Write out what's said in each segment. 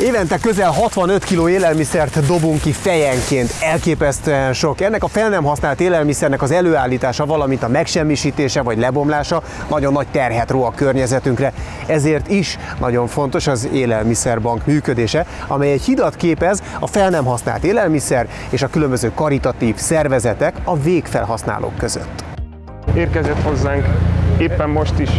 Évente közel 65 kg élelmiszert dobunk ki fejenként, elképesztően sok. Ennek a fel nem használt élelmiszernek az előállítása, valamint a megsemmisítése vagy lebomlása nagyon nagy terhet ró a környezetünkre. Ezért is nagyon fontos az élelmiszerbank működése, amely egy hidat képez a fel nem használt élelmiszer és a különböző karitatív szervezetek a végfelhasználók között. Érkezett hozzánk éppen most is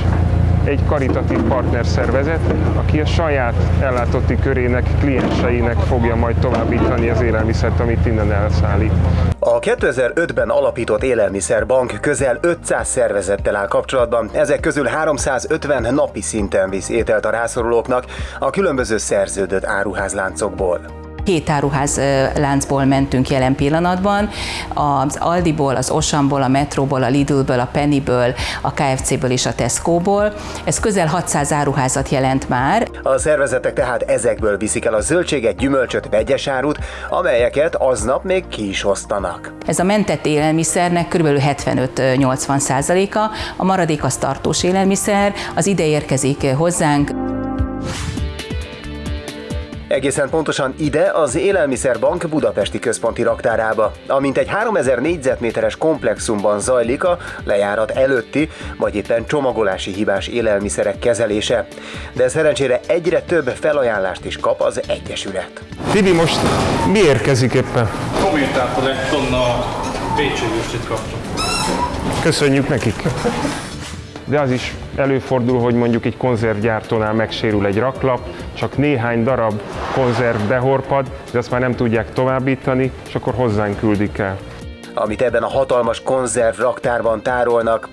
egy karitatív partnerszervezet, aki a saját ellátotti körének, klienseinek fogja majd továbbítani az élelmiszert, amit innen elszállít. A 2005-ben alapított élelmiszerbank közel 500 szervezettel áll kapcsolatban, ezek közül 350 napi szinten visz ételt a rászorulóknak a különböző szerződött áruházláncokból két áruház láncból mentünk jelen pillanatban, az Aldiból, az Osamból, a Metróból, a Lidlből, a Pennyből, a KFC-ből és a Tesco-ból. Ez közel 600 áruházat jelent már. A szervezetek tehát ezekből viszik el a zöldséget, gyümölcsöt, vegyes árut, amelyeket aznap még ki is osztanak. Ez a mentett élelmiszernek kb. 75-80 százaléka, a maradék az tartós élelmiszer, az ide érkezik hozzánk. Egészen pontosan ide az Élelmiszerbank budapesti központi raktárába, amint egy 3000 négyzetméteres komplexumban zajlik a lejárat előtti, vagy éppen csomagolási hibás élelmiszerek kezelése. De szerencsére egyre több felajánlást is kap az Egyesület. Tibi, most mi érkezik éppen? Kommentáltól egy tonna Pécsi kaptunk. Köszönjük nekik! de az is előfordul, hogy mondjuk egy konzervgyártónál megsérül egy raklap, csak néhány darab konzerv behorpad, de azt már nem tudják továbbítani, és akkor hozzánk küldik el. Amit ebben a hatalmas konzerv raktárban tárolnak,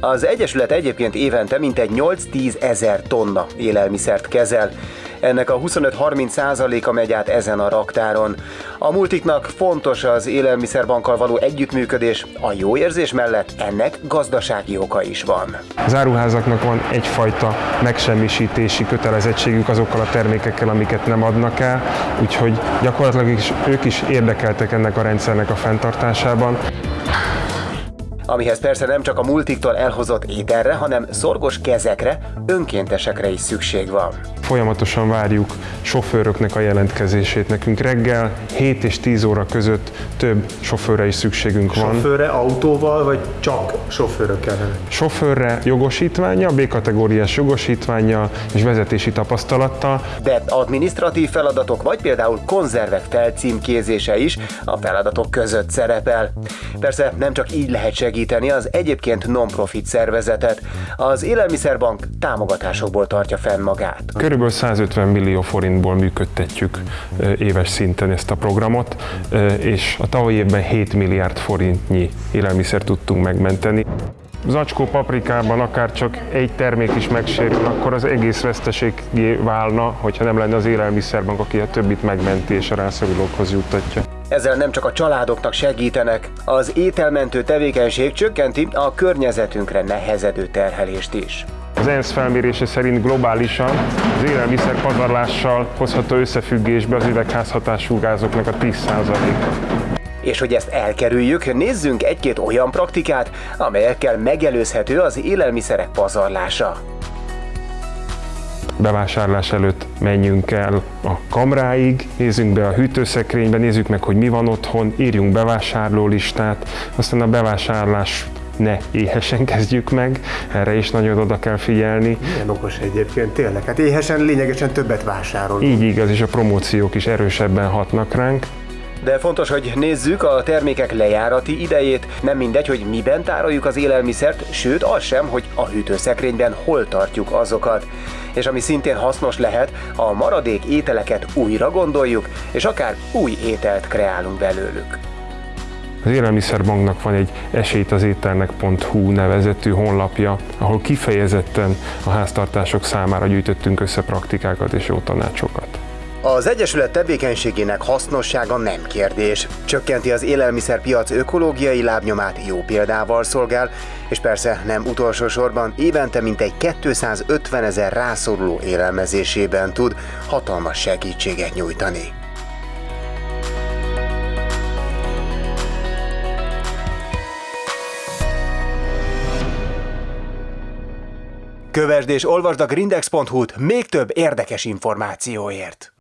az Egyesület egyébként évente mintegy 8-10 ezer tonna élelmiszert kezel, ennek a 25-30 százaléka megy át ezen a raktáron. A multiknak fontos az élelmiszerbankkal való együttműködés, a jó érzés mellett ennek gazdasági oka is van. Az áruházaknak van egyfajta megsemmisítési kötelezettségük azokkal a termékekkel, amiket nem adnak el, úgyhogy gyakorlatilag is, ők is érdekeltek ennek a rendszernek a fenntartásában amihez persze nem csak a multiktól elhozott ételre, hanem szorgos kezekre, önkéntesekre is szükség van. Folyamatosan várjuk sofőröknek a jelentkezését. Nekünk reggel 7 és 10 óra között több sofőrre is szükségünk van. Sofőrre autóval, vagy csak sofőrök kellene? Sofőrre jogosítványa, B-kategóriás jogosítványa és vezetési tapasztalattal. De administratív feladatok, vagy például konzervek felcímkézése is a feladatok között szerepel. Persze nem csak így lehet segíteni az egyébként non-profit szervezetet. Az Élelmiszerbank támogatásokból tartja fenn magát. Körül Körülbelül 150 millió forintból működtetjük éves szinten ezt a programot, és a tavalyi évben 7 milliárd forintnyi élelmiszer tudtunk megmenteni. Zacskó paprikában akár csak egy termék is megsérül, akkor az egész veszteségé válna, hogyha nem lenne az élelmiszerbank, aki a többit megmenti és a rászorulókhoz juttatja. Ezzel nem csak a családoknak segítenek, az ételmentő tevékenység csökkenti a környezetünkre nehezedő terhelést is. Az ENSZ felmérése szerint globálisan az élelmiszer pazarlással hozható összefüggésbe az üvegházhatású gázoknak a 10%-a. És hogy ezt elkerüljük, nézzünk egy-két olyan praktikát, amelyekkel megelőzhető az élelmiszerek pazarlása bevásárlás előtt menjünk el a kamráig, nézzünk be a hűtőszekrénybe, nézzük meg, hogy mi van otthon, írjunk bevásárlólistát, aztán a bevásárlás ne éhesen kezdjük meg, erre is nagyon oda kell figyelni. Milyen okos egyébként, tényleg, hát éhesen lényegesen többet vásárolunk. Így igaz, és a promóciók is erősebben hatnak ránk. De fontos, hogy nézzük a termékek lejárati idejét. Nem mindegy, hogy miben tároljuk az élelmiszert, sőt az sem, hogy a hűtőszekrényben hol tartjuk azokat. És ami szintén hasznos lehet, a maradék ételeket újra gondoljuk, és akár új ételt kreálunk belőlük. Az Élelmiszerbanknak van egy esélyt az ételnek.hu nevezetű honlapja, ahol kifejezetten a háztartások számára gyűjtöttünk össze praktikákat és jó tanácsokat. Az Egyesület tevékenységének hasznossága nem kérdés. Csökkenti az élelmiszerpiac ökológiai lábnyomát, jó példával szolgál, és persze nem utolsó sorban évente mintegy 250 ezer rászoruló élelmezésében tud hatalmas segítséget nyújtani. Kövesd és olvasd a grindex.hu-t még több érdekes információért.